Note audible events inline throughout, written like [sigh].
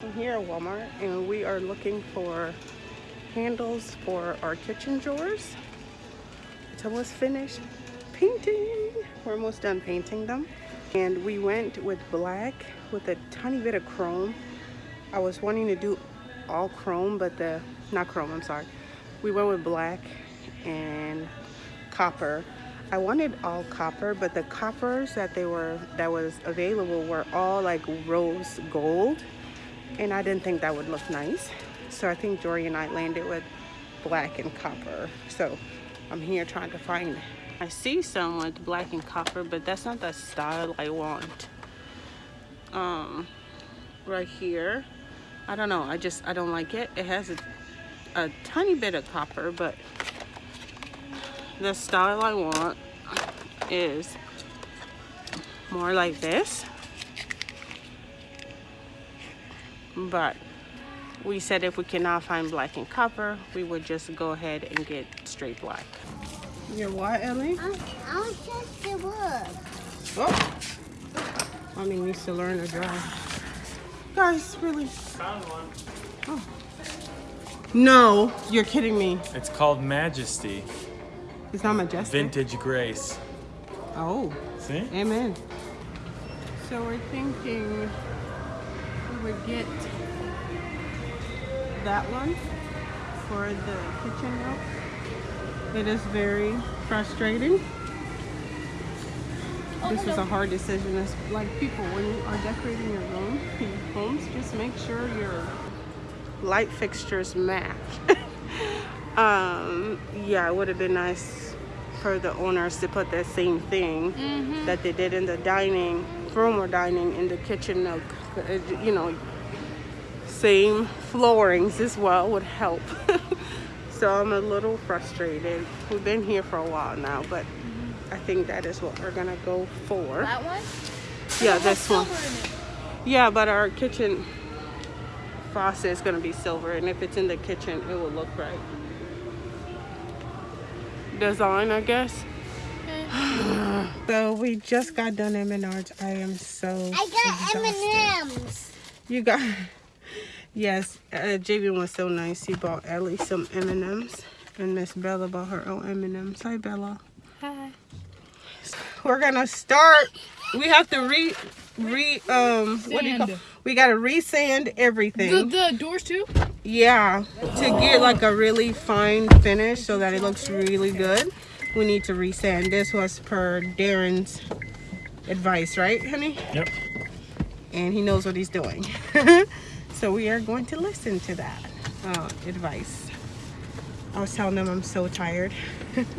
I'm here at Walmart and we are looking for handles for our kitchen drawers. It's almost finished painting. We're almost done painting them. And we went with black with a tiny bit of chrome. I was wanting to do all chrome, but the, not chrome, I'm sorry. We went with black and copper. I wanted all copper, but the coppers that they were, that was available were all like rose gold and I didn't think that would look nice. So I think Jory and I landed with black and copper. So I'm here trying to find, I see some with black and copper, but that's not the style I want. Um, right here, I don't know, I just, I don't like it. It has a, a tiny bit of copper, but the style I want is more like this but we said if we cannot find black and copper we would just go ahead and get straight black your what ellie I, I'll just the wood. oh mommy needs to learn to drive guys really Found one. oh no you're kidding me It's called Majesty. it's not majestic Vintage Grace. oh See? amen so we're thinking we would get that one for the kitchen nook. It is very frustrating. This was a hard decision. It's like people, when you are decorating your room, your homes, just make sure your light fixtures match. [laughs] um, yeah, it would have been nice for the owners to put that same thing that they did in the dining room or dining in the kitchen nook. You know, same floorings as well would help. [laughs] so I'm a little frustrated. We've been here for a while now, but I think that is what we're gonna go for. That one? Yeah, this one. Yeah, but our kitchen faucet is gonna be silver, and if it's in the kitchen, it will look right. Design, I guess. [sighs] so we just got done at Menards. I am so I got. M&M's. You got [laughs] yes. Uh, JV was so nice. He bought Ellie some M and M's, and Miss Bella bought her own M and M's. Hi, Bella. Hi. We're gonna start. We have to re re um what do you call? We gotta resand everything. The, the doors too? Yeah, to get like a really fine finish so that it looks really good, we need to resand. This was per Darren's advice, right, honey? Yep. And he knows what he's doing. [laughs] so we are going to listen to that uh, advice. I was telling them I'm so tired.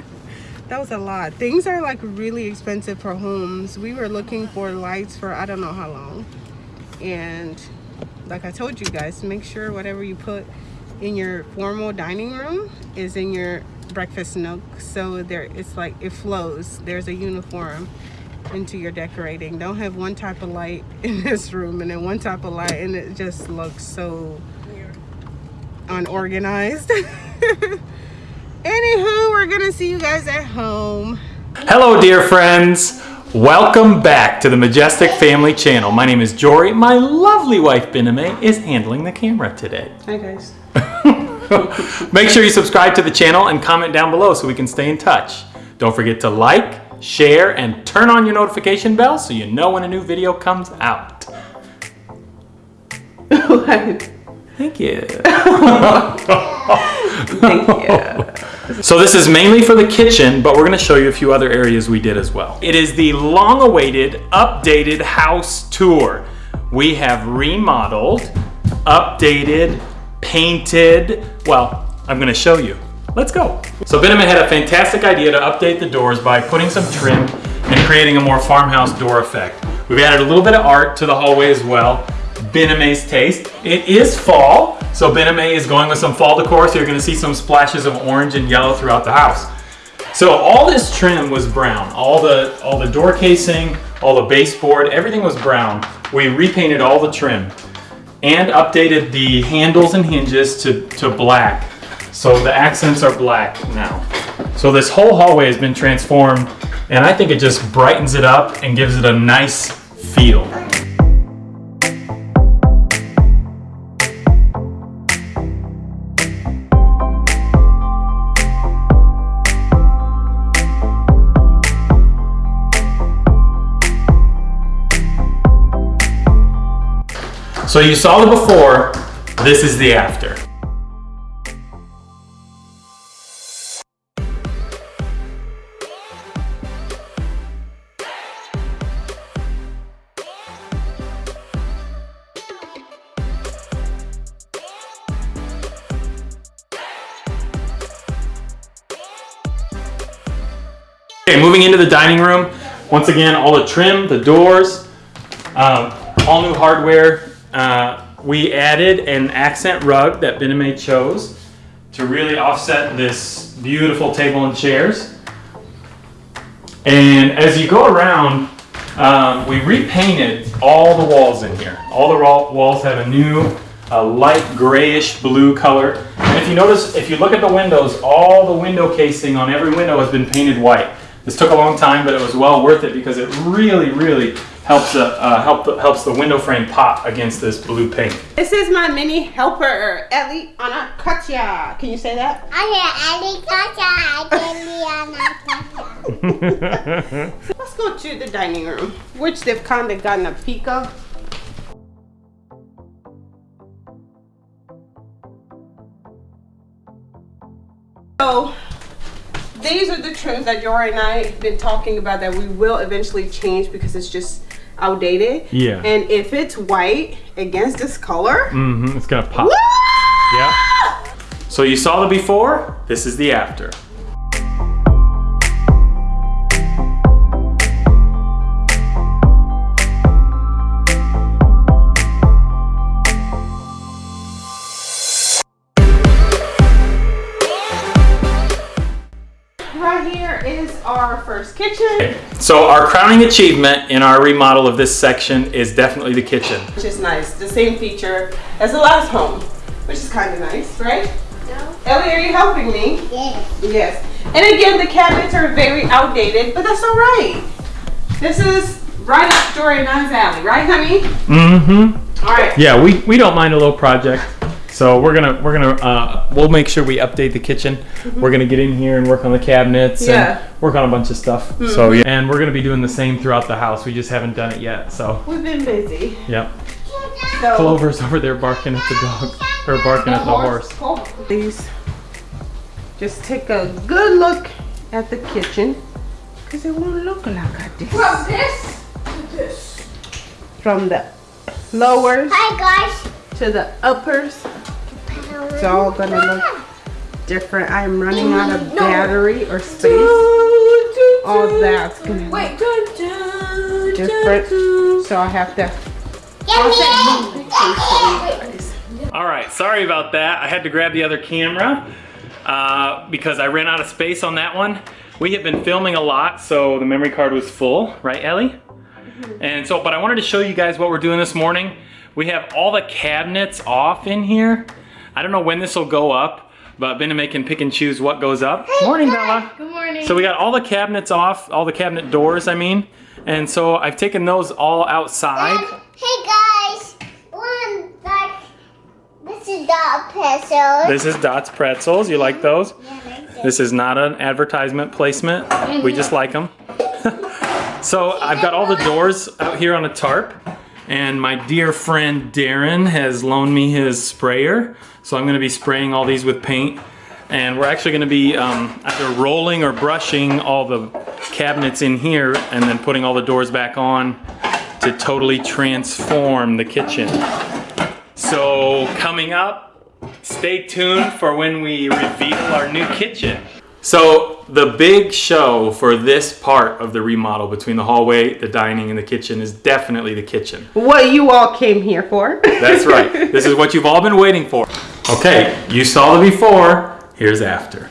[laughs] that was a lot. Things are like really expensive for homes. We were looking for lights for I don't know how long. And like I told you guys, make sure whatever you put in your formal dining room is in your breakfast nook. So there it's like it flows. There's a uniform into your decorating. Don't have one type of light [laughs] in this room and then one type of light and it just looks so unorganized. [laughs] Anywho, we're gonna see you guys at home. Hello, dear friends. Welcome back to the Majestic Family Channel. My name is Jory. My lovely wife, biname is handling the camera today. Hi guys. [laughs] Make sure you subscribe to the channel and comment down below so we can stay in touch. Don't forget to like, share, and turn on your notification bell so you know when a new video comes out. [laughs] Thank you. [laughs] Thank you. So this is mainly for the kitchen, but we're gonna show you a few other areas we did as well. It is the long-awaited, updated house tour. We have remodeled, updated, painted. Well, I'm gonna show you. Let's go. So Benjamin had a fantastic idea to update the doors by putting some trim and creating a more farmhouse door effect. We've added a little bit of art to the hallway as well. Bename's taste. It is fall, so Bename is going with some fall decor, so you're gonna see some splashes of orange and yellow throughout the house. So all this trim was brown. All the all the door casing, all the baseboard, everything was brown. We repainted all the trim and updated the handles and hinges to, to black. So the accents are black now. So this whole hallway has been transformed and I think it just brightens it up and gives it a nice feel. So you saw the before, this is the after. Okay, moving into the dining room. Once again, all the trim, the doors, um, all new hardware. Uh, we added an accent rug that Bename chose to really offset this beautiful table and chairs. And as you go around, um, we repainted all the walls in here. All the walls have a new uh, light grayish blue color. And if you notice, if you look at the windows, all the window casing on every window has been painted white. This took a long time, but it was well worth it because it really, really helps uh, uh, help the, helps the window frame pop against this blue paint. This is my mini helper, Ellie Anna Anaccia. Can you say that? Let's go to the dining room, which they've kind of gotten a peek of. So, these are the trends that Jory and I have been talking about that we will eventually change because it's just outdated. Yeah. And if it's white against this color, mm-hmm, it's gonna pop. woo! Yeah. So you saw the before, this is the after. First kitchen, So our crowning achievement in our remodel of this section is definitely the kitchen. which is nice. The same feature as the last home, which is kind of nice, right? Ellie, are you helping me? Yes. Yes. And again, the cabinets are very outdated, but that's all right. This is right up Jory and I's alley, right, honey? Mm-hmm. All right. Yeah, we, we don't mind a little project. So we're gonna we're gonna uh, we'll make sure we update the kitchen. We're gonna get in here and work on the cabinets Yeah. and work on a bunch of stuff. So yeah, and we're gonna be doing the same throughout the house. We just haven't done it yet. So We've been busy. yep. So, Clover's over there barking at the dog or barking at the horse. Please just take a good look at the kitchen because it won't look like this. From this to this. From the lower. Hi guys. To the uppers, it's all gonna look different. I'm running out of battery or space. All that's gonna look Wait. Dun, dun, different. So I have to All right, sorry about that. I had to grab the other camera uh, because I ran out of space on that one. We have been filming a lot, so the memory card was full, right, Ellie? Mhm. And so, but I wanted to show you guys what we're doing this morning. We have all the cabinets off in here. I don't know when this will go up, but Bename can pick and choose what goes up. Morning, Bella. Good morning. So we got all the cabinets off, all the cabinet doors, I mean. And so I've taken those all outside. Um, hey guys. One like this is dog pencil. This is Dot's Pretzels. You like those? This is not an advertisement placement. We mm-hmm. just like them. [laughs] so I've got all the doors out here on a tarp. And my dear friend Darren has loaned me his sprayer. So I'm going to be spraying all these with paint. And we're actually going to be um, either rolling or brushing all the cabinets in here and then putting all the doors back on to totally transform the kitchen. So coming up, stay tuned for when we reveal our new kitchen. So the big show for this part of the remodel between the hallway, the dining, and the kitchen is definitely the kitchen. what you all came here for. That's right. This is what you've all been waiting for. Okay, you saw the before, here's after.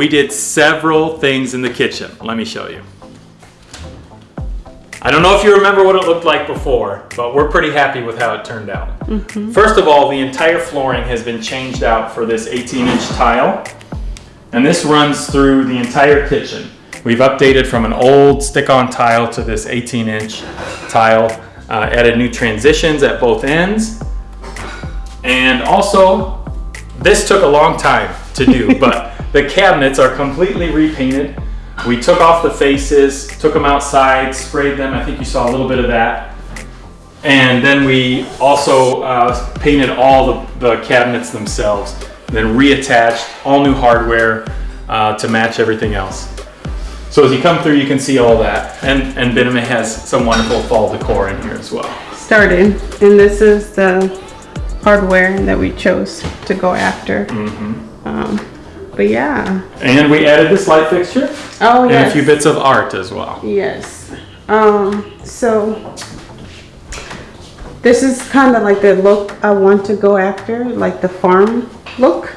We did several things in the kitchen. Let me show you. I don't know if you remember what it looked like before, but we're pretty happy with how it turned out. First of all, the entire flooring has been changed out for this 18 inch tile. And this runs through the entire kitchen. We've updated from an old stick-on tile to this 18 inch tile, uh, added new transitions at both ends. And also, this took a long time to do, [laughs] but the cabinets are completely repainted. We took off the faces, took them outside, sprayed them. I think you saw a little bit of that. And then we also uh, painted all the, the cabinets themselves, then reattached all new hardware uh, to match everything else. So as you come through, you can see all that. And, and Benjamin has some wonderful fall decor in here as well. Started, and this is the hardware that we chose to go after. Um, but yeah. And we added this light fixture Oh and a few bits of art as well. Yes. Um, so this is kind of like the look I want to go after, like the farm look.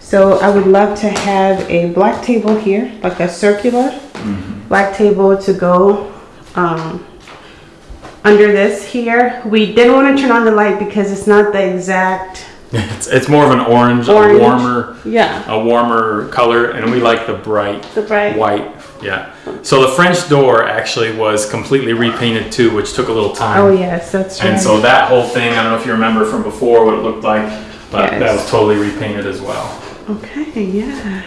So I would love to have a black table here, like a circular black table to go um, under this here. We didn't want to turn on the light because it's not the exact It's, it's more of an orange, orange. a warmer, Yeah, a warmer color, and we like the bright, the bright. white. Yeah. So the French door actually was completely repainted too, which took a little time. Oh yes, that's right. And so that whole thing, I don't know if you remember from before what it looked like, but that was totally repainted as well. Okay, yeah.